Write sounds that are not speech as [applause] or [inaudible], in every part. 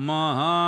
महा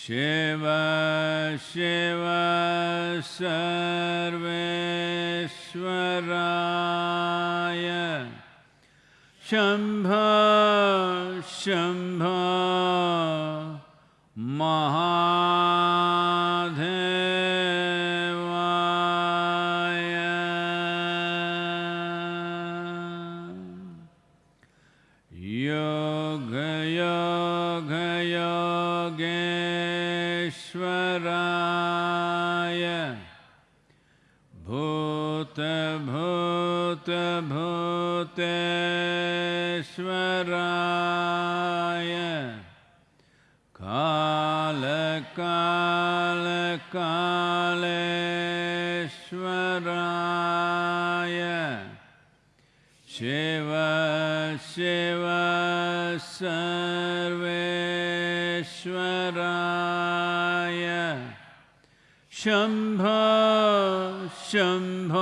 शिव शिव सर्वेश्वराय शम्भ शम्भ श्वराय कालकालकालेश्वराय। शिव शिव सर्वेश्वराय। शम्भ शम्भ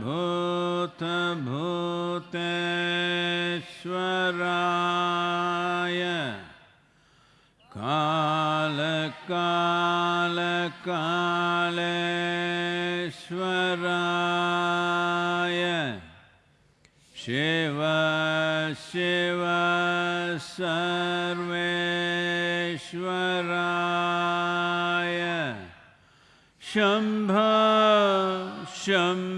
भूत भूतेश्वराय काल काल कालेश्वराय शिव शिव सर्वेश्वराय। शंभ शंभ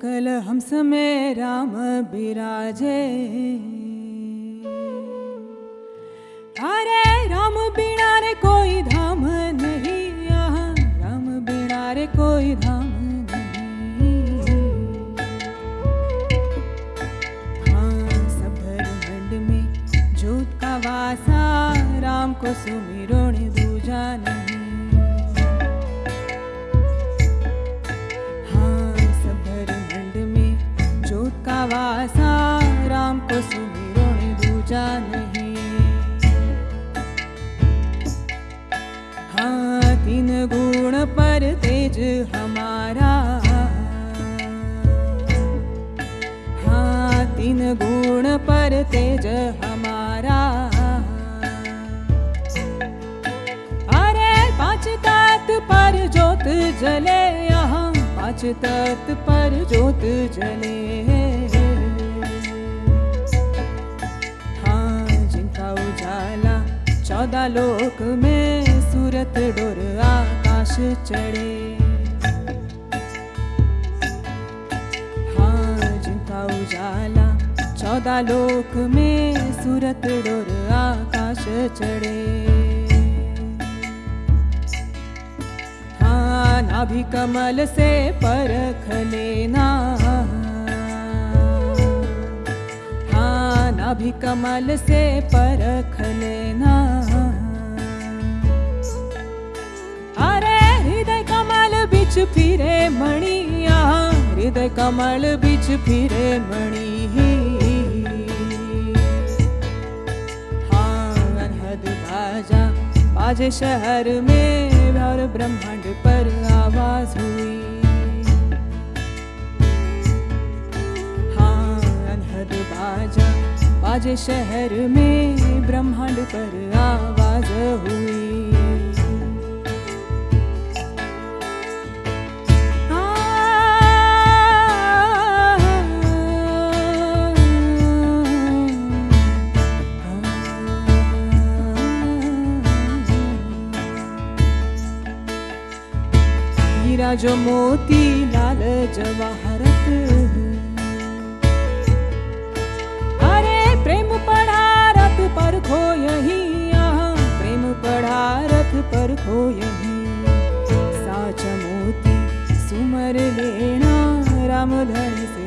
सकल हंस में राम बिराजे अरे राम बिना रे कोई धाम नहीं यहाँ राम बिना रे कोई धाम नहीं। हाँ सब जोत का वासा, राम को सुमिरो ने दूजा नहीं वासा, राम को सुमिरो दूजा नहीं। हाँ तीन गुण पर तेज हमारा। हाँ तीन गुण पर तेज हमारा। अरे, पाँच तत् पर ज्योत जले यहाँ पाँच तत् पर ज्योत जले। उजाला चौदह लोक में सूरत डोर आकाश चढ़े। हाँ जिनका उजाला। चौदह लोक में सूरत डोर आकाश चढ़े। हाँ नाभि कमल से परख लेना। नाभि कमल से परख लेना अरे, हृदय कमल बिच फिरे मणि यहाँ हृदय कमल बिच फिरे मणि हाँ अनहद बाजा, बाजे शहर में और ब्रह्मांड पर आवाज़ हुई। हाँ अनहद बाजा बाजे शहर में ब्रह्मांड पर आवाज़ हुई। जो मोती लाल जवाहरत यही प्रेम पढ़ा रथ पर यही साच मोती सुमर लेना राम धन से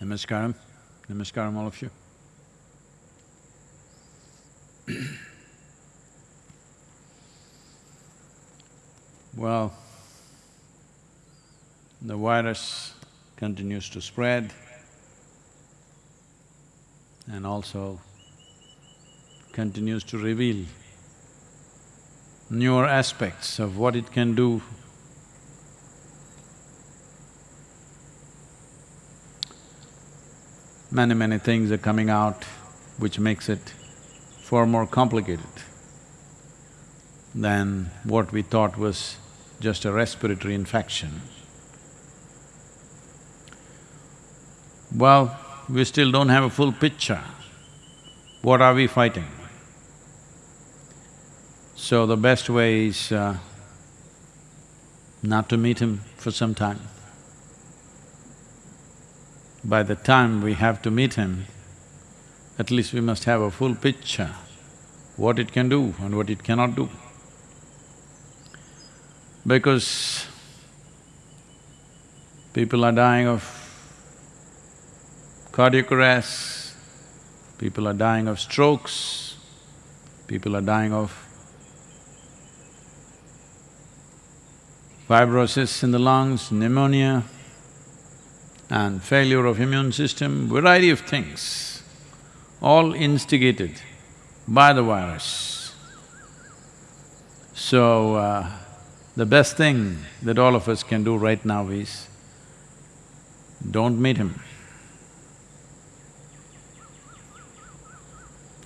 Namaskaram. Namaskaram, all of you. [clears throat] well, the virus continues to spread and also continues to reveal newer aspects of what it can do many, many things are coming out which makes it far more complicated than what we thought was just a respiratory infection. Well, we still don't have a full picture. What are we fighting? So the best way is uh, not to meet him for some time. By the time we have to meet him, at least we must have a full picture, what it can do and what it cannot do. Because people are dying of cardiac arrest, people are dying of strokes, people are dying of fibrosis in the lungs, pneumonia, and failure of immune system, variety of things, all instigated by the virus. So, uh, the best thing that all of us can do right now is, don't meet him.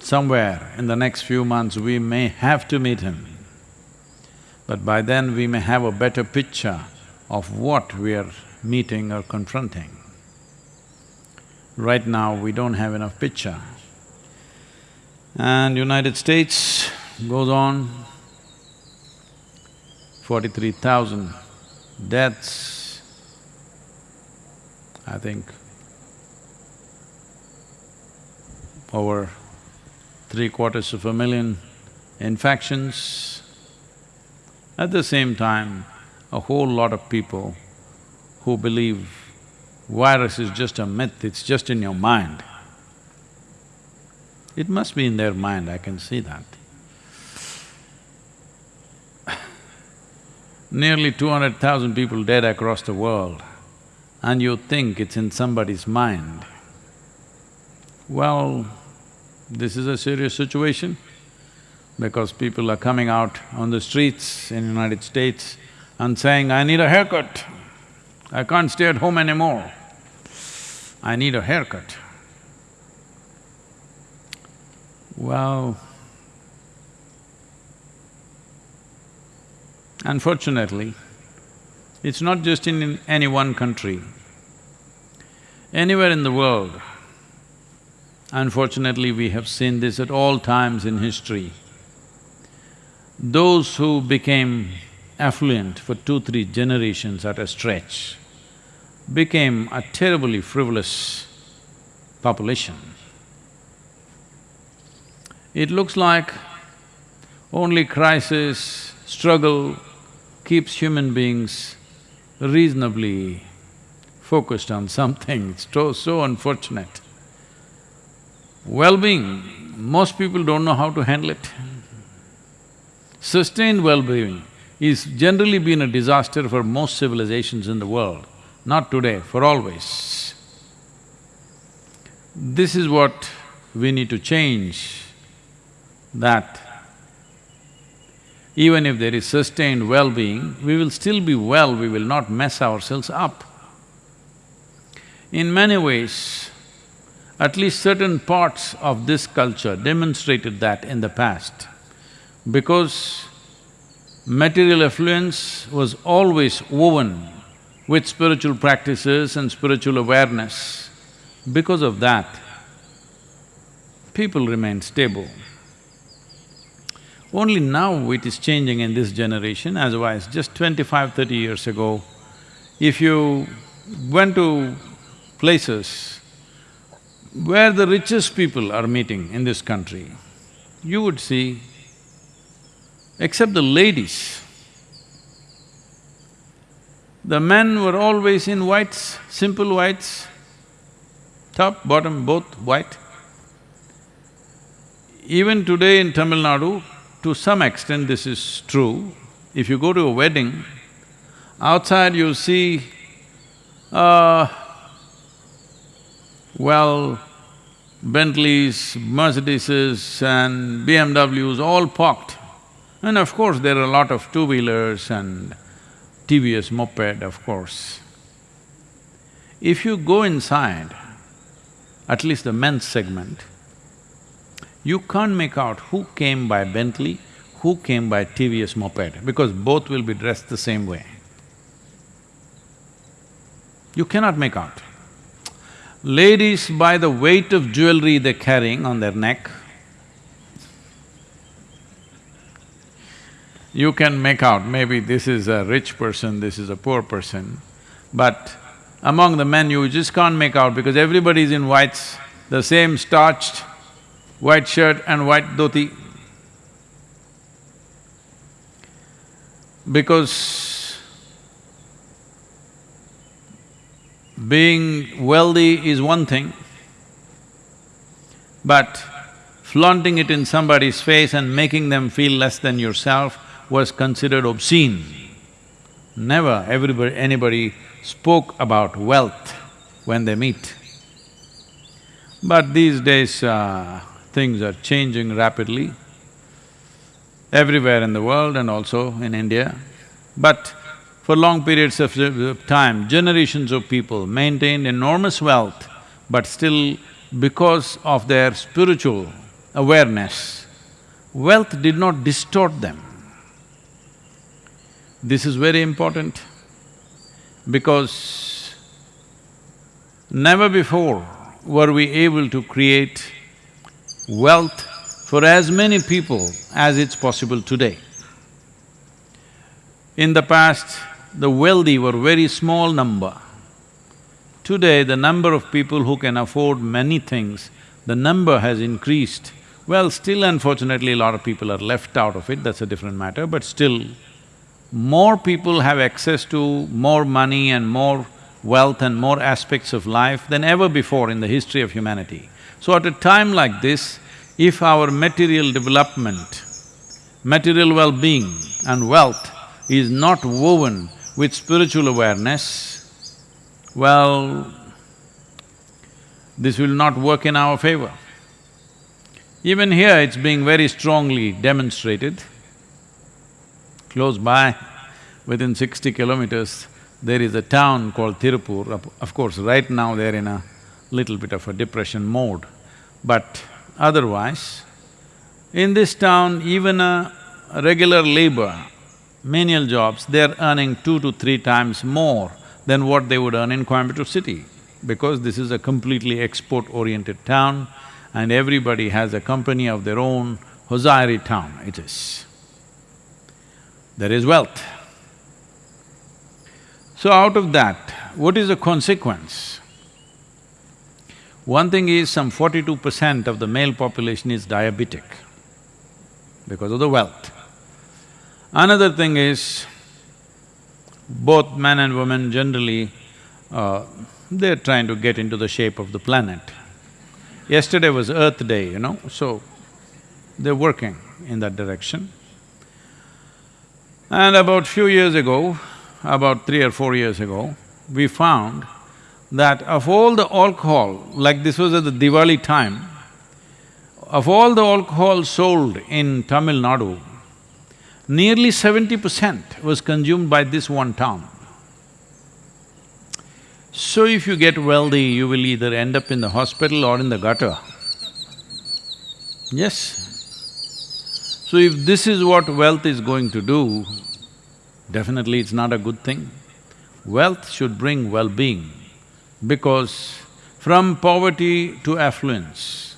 Somewhere in the next few months, we may have to meet him. But by then, we may have a better picture of what we are meeting or confronting. Right now, we don't have enough picture. And United States goes on, forty-three thousand deaths, I think over three quarters of a million infections. At the same time, a whole lot of people who believe virus is just a myth, it's just in your mind. It must be in their mind, I can see that. Nearly two hundred thousand people dead across the world, and you think it's in somebody's mind. Well, this is a serious situation because people are coming out on the streets in United States and saying, I need a haircut. I can't stay at home anymore. I need a haircut. Well, unfortunately, it's not just in any one country. Anywhere in the world, unfortunately we have seen this at all times in history. Those who became affluent for two, three generations at a stretch became a terribly frivolous population. It looks like only crisis, struggle keeps human beings reasonably focused on something, it's so, so unfortunate. Well-being, most people don't know how to handle it. Sustained well-being is generally been a disaster for most civilizations in the world, not today, for always. This is what we need to change, that even if there is sustained well-being, we will still be well, we will not mess ourselves up. In many ways, at least certain parts of this culture demonstrated that in the past. Because material affluence was always woven with spiritual practices and spiritual awareness. Because of that, people remain stable. Only now it is changing in this generation, as otherwise just twenty-five, thirty years ago, if you went to places where the richest people are meeting in this country, you would see, except the ladies, the men were always in whites, simple whites, top, bottom, both white. Even today in Tamil Nadu, to some extent this is true. If you go to a wedding, outside you see uh, well, Bentleys, Mercedeses and BMWs all parked. And of course, there are a lot of two-wheelers and TVS moped, of course. If you go inside, at least the men's segment, you can't make out who came by Bentley, who came by TVS moped, because both will be dressed the same way. You cannot make out. Ladies, by the weight of jewelry they're carrying on their neck, you can make out maybe this is a rich person, this is a poor person, but among the men you just can't make out because everybody is in whites, the same starched white shirt and white dhoti. Because Being wealthy is one thing, But flaunting it in somebody's face and making them feel less than yourself was considered obscene. Never everybody… anybody spoke about wealth when they meet. But these days, uh, things are changing rapidly everywhere in the world and also in India. But for long periods of time, generations of people maintained enormous wealth, but still because of their spiritual awareness, wealth did not distort them. This is very important because never before were we able to create wealth for as many people as it's possible today. In the past, the wealthy were very small number. Today, the number of people who can afford many things, the number has increased. Well, still unfortunately, a lot of people are left out of it, that's a different matter, but still, more people have access to more money and more wealth and more aspects of life than ever before in the history of humanity. So at a time like this, if our material development, material well-being and wealth is not woven with spiritual awareness, well, this will not work in our favor. Even here, it's being very strongly demonstrated. Close by, within sixty kilometers, there is a town called Tirupur. Of course, right now they're in a little bit of a depression mode. But otherwise, in this town, even a regular labor, menial jobs, they're earning two to three times more than what they would earn in Coimbatore city. Because this is a completely export-oriented town and everybody has a company of their own, Hosiery town it is. There is wealth. So out of that, what is the consequence? One thing is some forty-two percent of the male population is diabetic because of the wealth. Another thing is, both men and women generally, uh, they're trying to get into the shape of the planet. Yesterday was Earth Day, you know, so they're working in that direction. And about few years ago, about three or four years ago, we found that of all the alcohol, like this was at the Diwali time, of all the alcohol sold in Tamil Nadu, nearly seventy percent was consumed by this one town. So if you get wealthy, you will either end up in the hospital or in the gutter. Yes. So if this is what wealth is going to do, definitely it's not a good thing. Wealth should bring well-being because from poverty to affluence,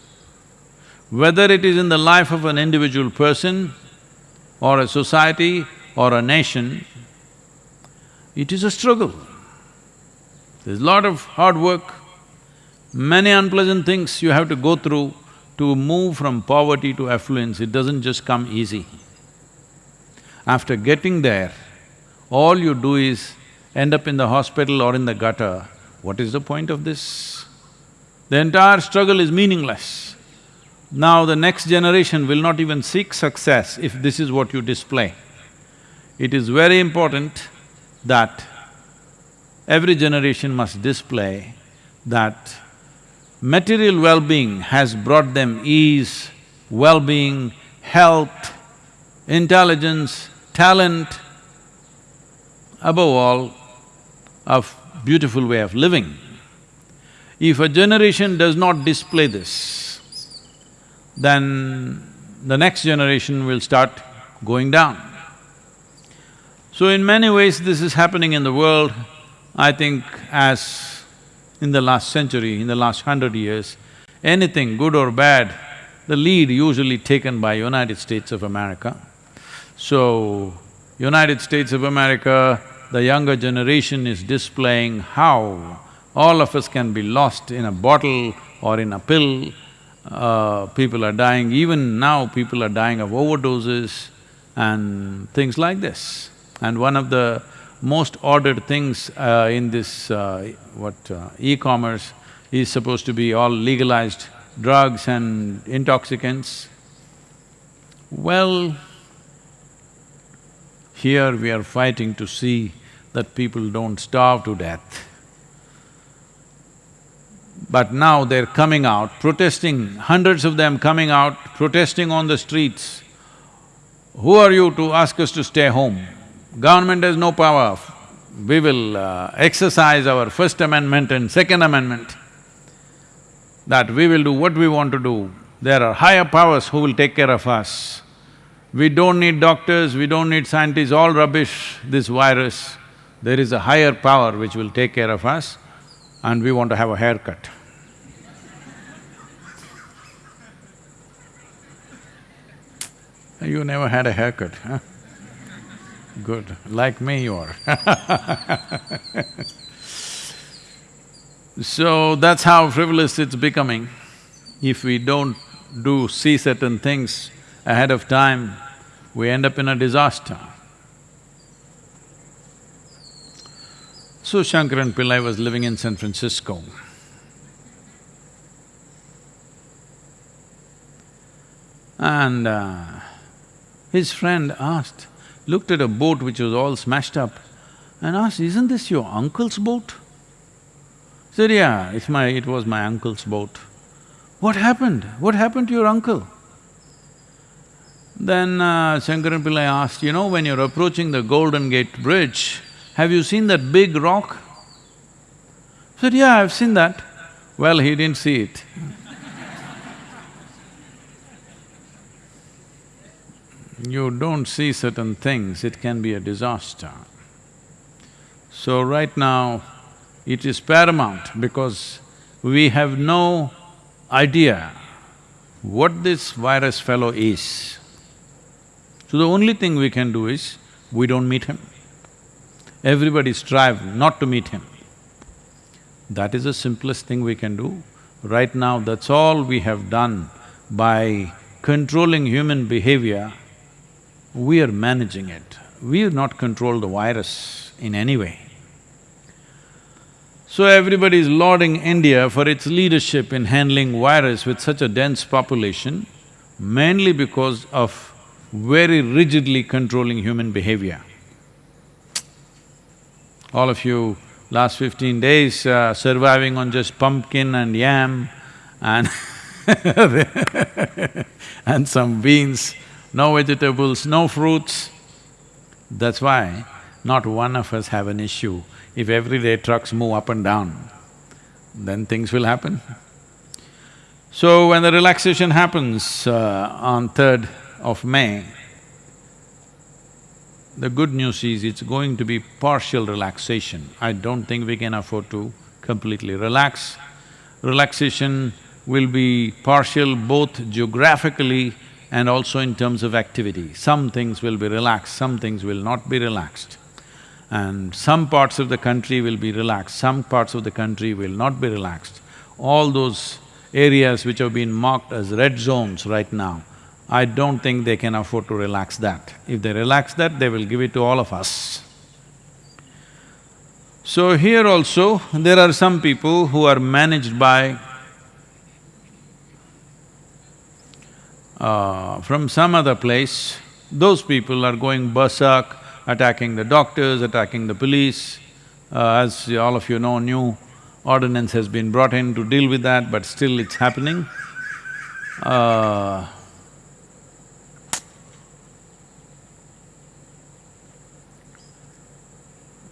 whether it is in the life of an individual person or a society or a nation, it is a struggle. There's a lot of hard work, many unpleasant things you have to go through to move from poverty to affluence, it doesn't just come easy. After getting there, all you do is end up in the hospital or in the gutter what is the point of this? The entire struggle is meaningless. Now the next generation will not even seek success if this is what you display. It is very important that every generation must display that material well-being has brought them ease, well-being, health, intelligence, talent, above all, a beautiful way of living. If a generation does not display this, then the next generation will start going down. So in many ways this is happening in the world, I think as in the last century, in the last hundred years, anything good or bad, the lead usually taken by United States of America. So, United States of America the younger generation is displaying how all of us can be lost in a bottle or in a pill. Uh, people are dying, even now people are dying of overdoses and things like this. And one of the most ordered things uh, in this, uh, what, uh, e-commerce is supposed to be all legalized drugs and intoxicants. Well, here we are fighting to see that people don't starve to death. But now they're coming out, protesting, hundreds of them coming out, protesting on the streets. Who are you to ask us to stay home? Government has no power. We will uh, exercise our First Amendment and Second Amendment, that we will do what we want to do. There are higher powers who will take care of us. We don't need doctors, we don't need scientists, all rubbish, this virus. There is a higher power which will take care of us and we want to have a haircut. [laughs] You never had a haircut, huh? Good, like me you are [laughs] So that's how frivolous it's becoming. If we don't do… see certain things ahead of time, we end up in a disaster. So Shankaran Pillai was living in San Francisco. And uh, his friend asked, looked at a boat which was all smashed up and asked, isn't this your uncle's boat? He said, yeah, it's my… it was my uncle's boat. What happened? What happened to your uncle? Then uh, Shankaran Pillai asked, you know, when you're approaching the Golden Gate Bridge, have you seen that big rock? Said, yeah, I've seen that. Well, he didn't see it. You don't see certain things, it can be a disaster. So right now, it is paramount because we have no idea what this virus fellow is. So the only thing we can do is, we don't meet him. Everybody strive not to meet him. That is the simplest thing we can do. Right now, that's all we have done by controlling human behavior, we are managing it. We have not controlled the virus in any way. So everybody is lauding India for its leadership in handling virus with such a dense population, mainly because of very rigidly controlling human behavior. All of you, last fifteen days, uh, surviving on just pumpkin and yam and [laughs] and some beans, no vegetables, no fruits. That's why not one of us have an issue. If everyday trucks move up and down, then things will happen. So when the relaxation happens uh, on third of May, the good news is it's going to be partial relaxation. I don't think we can afford to completely relax. Relaxation will be partial both geographically and also in terms of activity. Some things will be relaxed, some things will not be relaxed. And some parts of the country will be relaxed, some parts of the country will not be relaxed. All those areas which have been marked as red zones right now, I don't think they can afford to relax that. If they relax that, they will give it to all of us. So here also, there are some people who are managed by uh, from some other place, those people are going berserk, attacking the doctors, attacking the police. Uh, as all of you know, new ordinance has been brought in to deal with that, but still it's happening. Uh,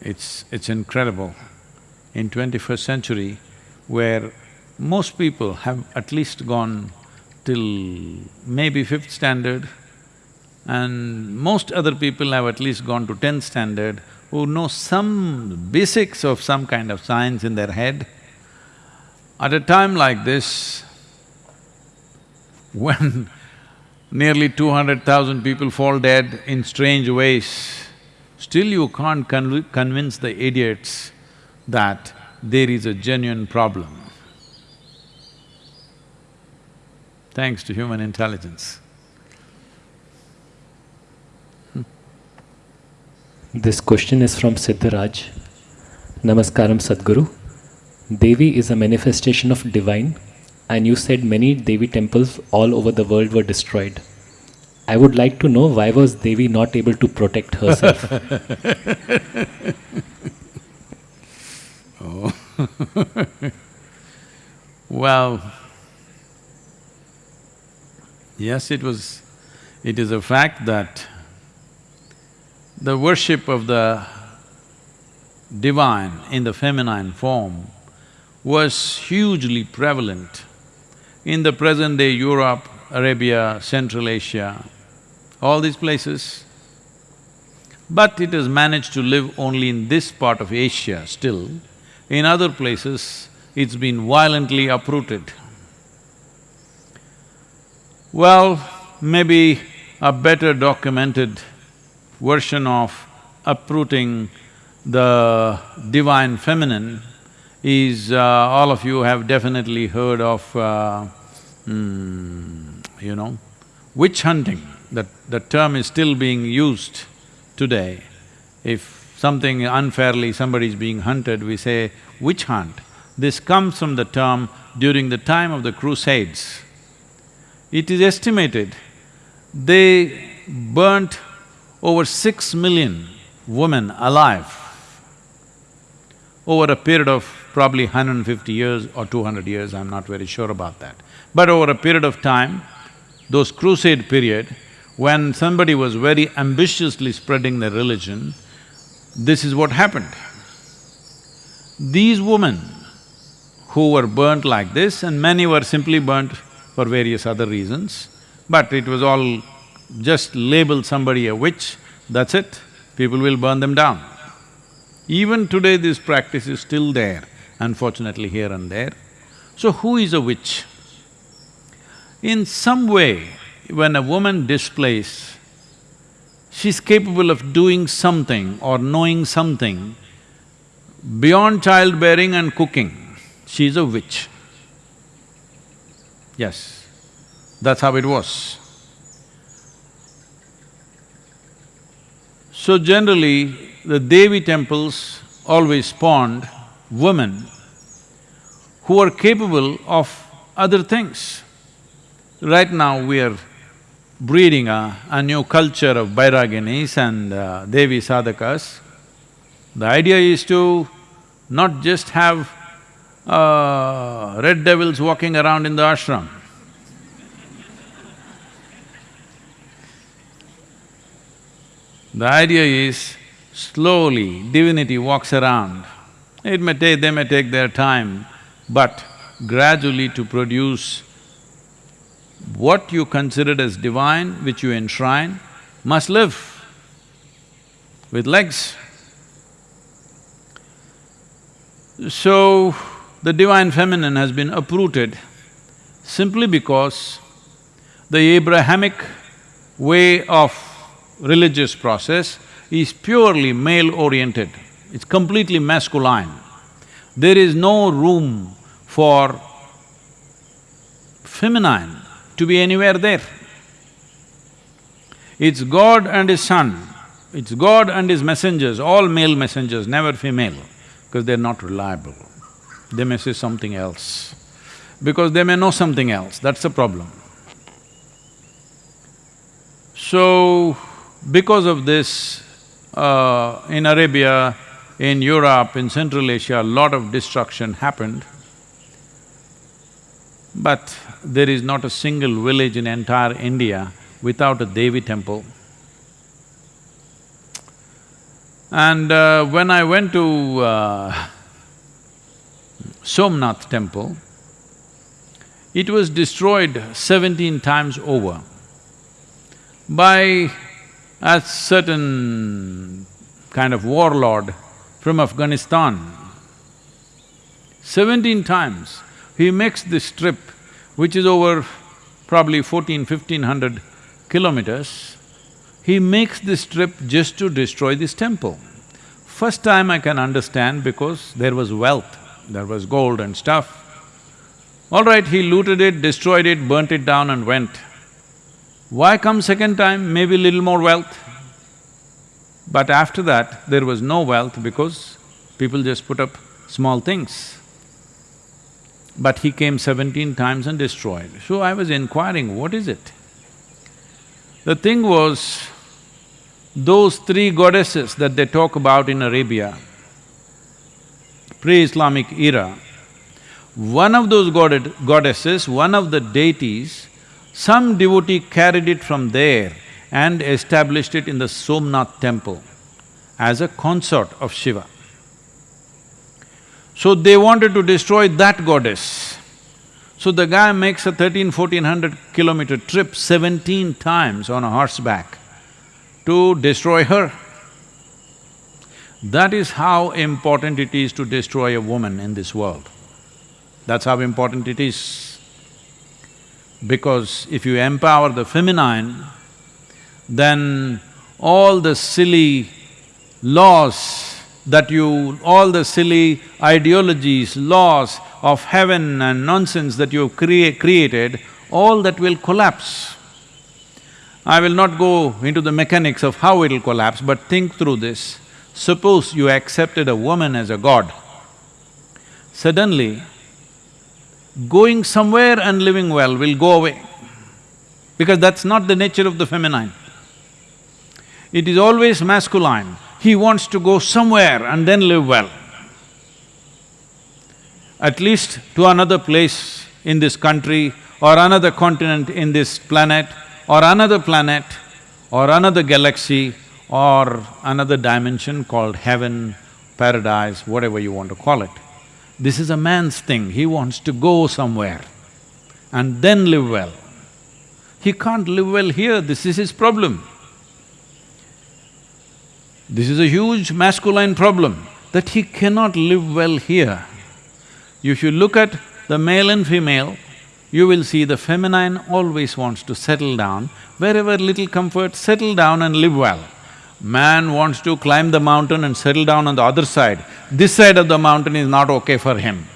It's… it's incredible. In twenty-first century, where most people have at least gone till maybe fifth standard, and most other people have at least gone to tenth standard, who know some basics of some kind of science in their head. At a time like this, [laughs] when nearly two hundred thousand people fall dead in strange ways, Still you can't conv convince the idiots that there is a genuine problem. Thanks to human intelligence. Hmm. This question is from Siddharaj. Namaskaram Sadhguru. Devi is a manifestation of divine and you said many Devi temples all over the world were destroyed. I would like to know why was Devi not able to protect herself? [laughs] Oh. [laughs] well, yes, it was… it is a fact that the worship of the divine in the feminine form was hugely prevalent in the present-day Europe, Arabia, Central Asia, all these places. But it has managed to live only in this part of Asia still. In other places, it's been violently uprooted. Well, maybe a better documented version of uprooting the divine feminine is, uh, all of you have definitely heard of, uh, mm, you know, witch hunting. That, that term is still being used today. If something unfairly, somebody is being hunted, we say witch hunt. This comes from the term during the time of the Crusades. It is estimated they burnt over six million women alive over a period of probably 150 years or 200 years, I'm not very sure about that. But over a period of time, those crusade period, when somebody was very ambitiously spreading their religion, this is what happened. These women who were burnt like this and many were simply burnt for various other reasons, but it was all just label somebody a witch, that's it, people will burn them down. Even today this practice is still there, unfortunately here and there. So who is a witch? In some way, when a woman displays, she's capable of doing something or knowing something beyond childbearing and cooking, she's a witch. Yes, that's how it was. So generally, the Devi temples always spawned women who are capable of other things. Right now we are breeding a, a new culture of Bhairaginis and uh, Devi sadhakas. The idea is to not just have uh, red devils walking around in the ashram. The idea is slowly divinity walks around. It may take… they may take their time, but gradually to produce what you considered as divine, which you enshrine, must live with legs. So, the divine feminine has been uprooted simply because the Abrahamic way of religious process is purely male-oriented, it's completely masculine. There is no room for feminine to be anywhere there. It's God and His Son, it's God and His messengers, all male messengers, never female, because they're not reliable. They may say something else, because they may know something else, that's the problem. So, because of this, uh, in Arabia, in Europe, in Central Asia, a lot of destruction happened. But there is not a single village in entire India without a Devi temple. And uh, when I went to uh, Somnath temple, it was destroyed seventeen times over by a certain kind of warlord from Afghanistan. Seventeen times he makes this trip, which is over probably fourteen, fifteen hundred kilometers, he makes this trip just to destroy this temple. First time I can understand because there was wealth, there was gold and stuff. All right, he looted it, destroyed it, burnt it down and went. Why come second time? Maybe little more wealth. But after that, there was no wealth because people just put up small things. but he came seventeen times and destroyed. So I was inquiring, what is it? The thing was, those three goddesses that they talk about in Arabia, pre-Islamic era, one of those god goddesses, one of the deities, some devotee carried it from there and established it in the Somnath temple as a consort of Shiva. So they wanted to destroy that goddess. So the guy makes a thirteen, fourteen hundred kilometer trip seventeen times on a horseback to destroy her. That is how important it is to destroy a woman in this world. That's how important it is. Because if you empower the feminine, then all the silly laws that you… all the silly ideologies, laws of heaven and nonsense that you've crea created, all that will collapse. I will not go into the mechanics of how it'll collapse, but think through this. Suppose you accepted a woman as a god, suddenly going somewhere and living well will go away, because that's not the nature of the feminine. It is always masculine. He wants to go somewhere and then live well. At least to another place in this country or another continent in this planet or another planet or another galaxy or another dimension called heaven, paradise, whatever you want to call it. This is a man's thing, he wants to go somewhere and then live well. He can't live well here, this is his problem. This is a huge masculine problem, that he cannot live well here. If you look at the male and female, you will see the feminine always wants to settle down, wherever little comfort, settle down and live well. Man wants to climb the mountain and settle down on the other side. This side of the mountain is not okay for him.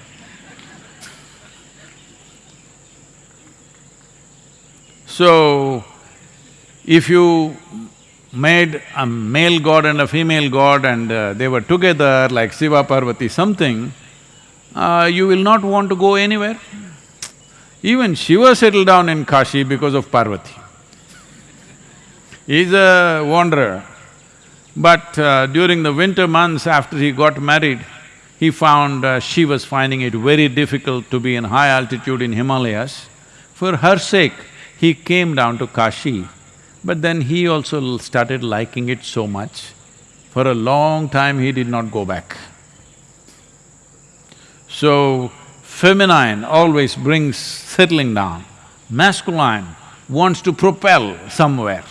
So, if you made a male god and a female god and uh, they were together like Shiva Parvati something, uh, you will not want to go anywhere. Even Shiva settled down in Kashi because of Parvati. He's a wanderer. But uh, during the winter months after he got married, he found uh, she was finding it very difficult to be in high altitude in Himalayas. For her sake, he came down to Kashi but then he also started liking it so much, for a long time he did not go back. So, feminine always brings settling down, masculine wants to propel somewhere.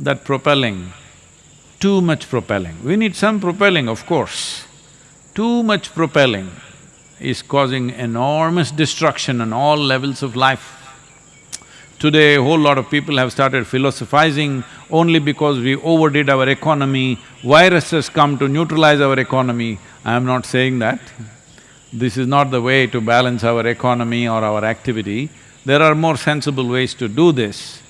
That propelling, too much propelling, we need some propelling of course. Too much propelling is causing enormous destruction on all levels of life. Today, a whole lot of people have started philosophizing only because we overdid our economy, viruses come to neutralize our economy. I am not saying that. This is not the way to balance our economy or our activity. There are more sensible ways to do this.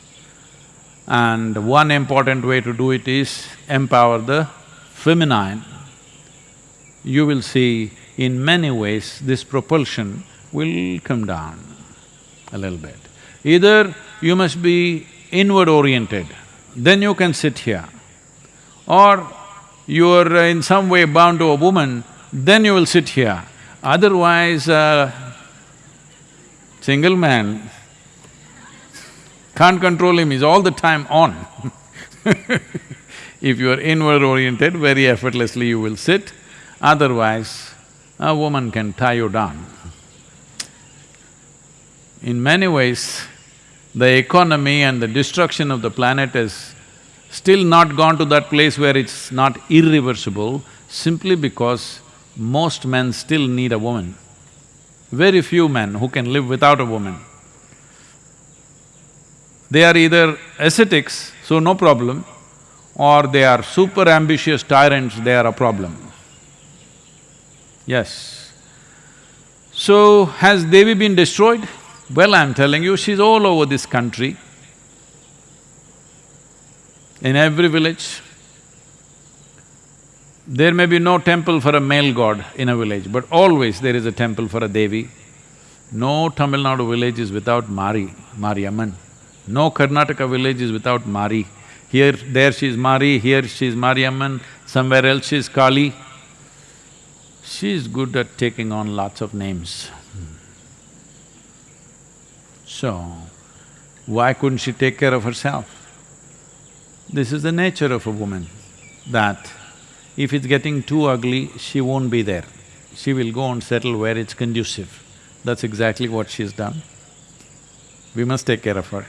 And one important way to do it is empower the feminine. You will see in many ways this propulsion will come down a little bit. Either you must be inward oriented, then you can sit here. Or you are in some way bound to a woman, then you will sit here. Otherwise, uh, single man can't control him, he's all the time on [laughs] If you are inward oriented, very effortlessly you will sit, otherwise a woman can tie you down. In many ways, the economy and the destruction of the planet has still not gone to that place where it's not irreversible simply because most men still need a woman. Very few men who can live without a woman. They are either ascetics, so no problem, or they are super ambitious tyrants, they are a problem. Yes. So, has Devi been destroyed? Well, I'm telling you, she's all over this country, in every village. There may be no temple for a male god in a village, but always there is a temple for a Devi. No Tamil Nadu village is without Mari, Mariamman. No Karnataka village is without Mari. Here, there she is Mari, here she is Mariamman, somewhere else she is Kali. She is good at taking on lots of names. So, why couldn't she take care of herself? This is the nature of a woman, that if it's getting too ugly, she won't be there. She will go and settle where it's conducive. That's exactly what she's done. We must take care of her.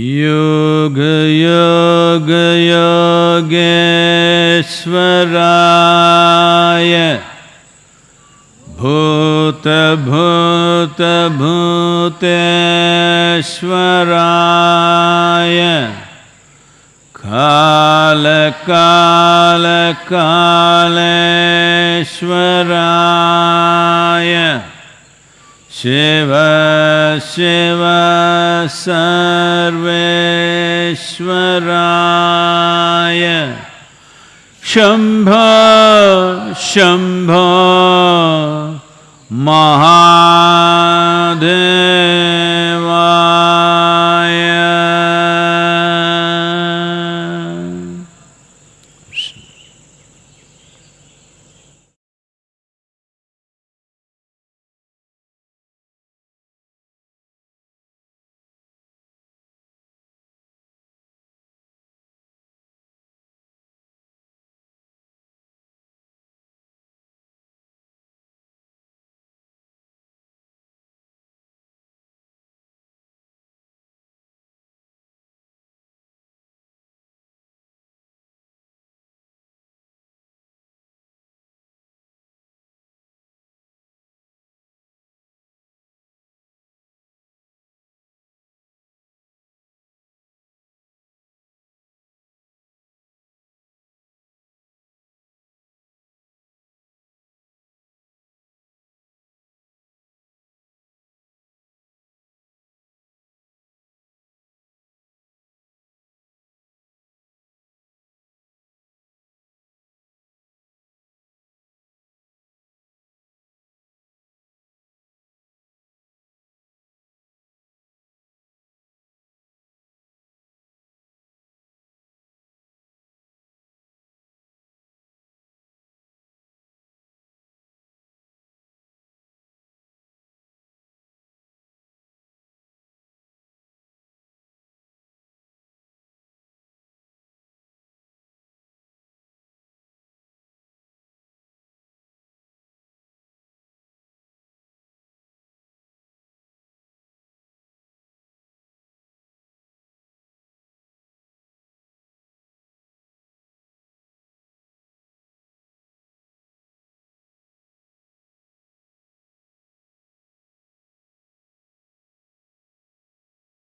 योग योगराय भूत भूत भूत श्वराय काल कालकाल्वरा शिव शिव सर्वेश्वराय। शम्भ शम्भ महाधे